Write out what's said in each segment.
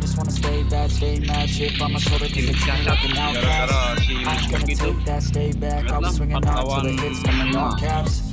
I just wanna stay bad, stay mad, chip on my shoulder cause they treat me like an outcast I ain't gonna take that, stay back. I'll be Vietnam swinging on till the hits coming lima. caps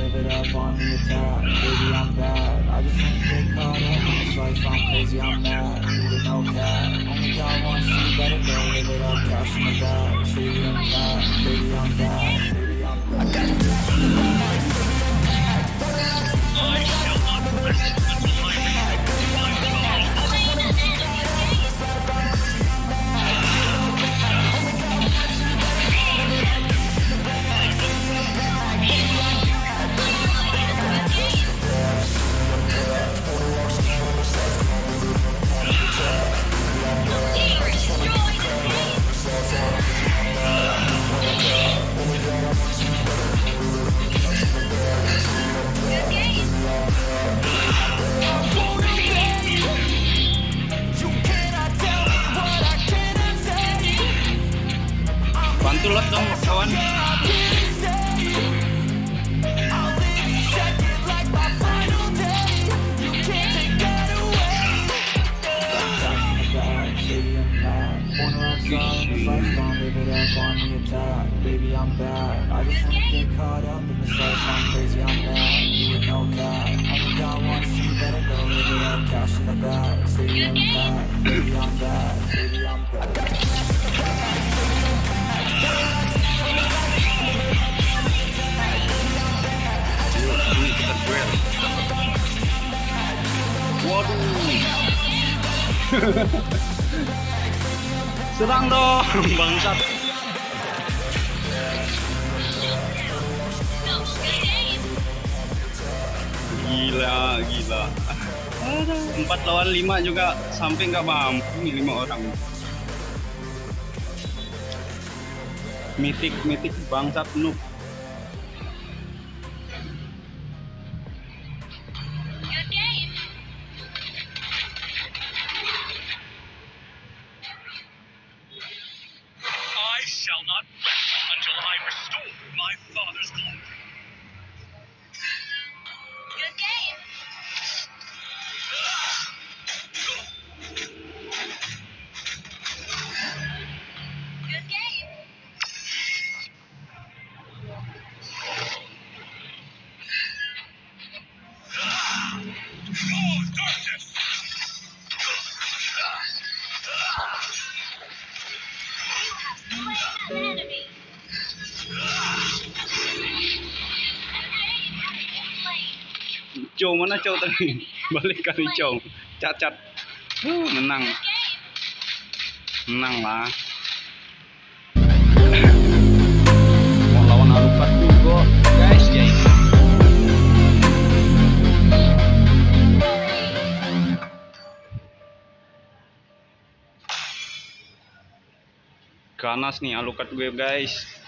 up on the attack Baby, I'm bad. I just can't get caught up in this life I'm crazy, I'm mad. Leave no cap. Only God wants you, better go live it up Cash in the bag Freely, I'm back Baby, I'm bad. Kawan Baby, I'm bad. I just wanna get caught up in this life. I'm crazy, I'm mad. You with no cap. Only got one, so you better go live it up. Cash in the bag. In the bag. Baby, I'm bad. Baby, I'm bad. Waduh. Serang dong bangsat. Gila gila. Empat lawan lima juga sampai nggak mampu nih lima orang. Mitik mitik bangsat noob Cow mana cow tadi? Balik kali cow. Cacat. Huh, menang. Menang lah. Mau lawan Alucard juga, guys. Ya ini. Ganas nih Alucard gue, guys.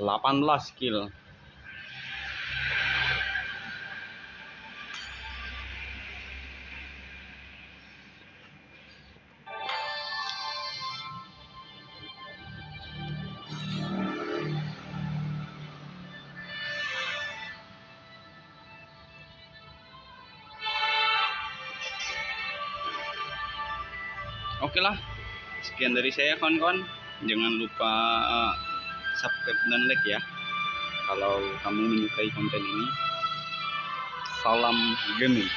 Delapan belas kill. Oke lah, sekian dari saya kawan-kawan. Jangan lupa eh, subscribe dan like ya. Kalau kamu menyukai konten ini, salam gaming.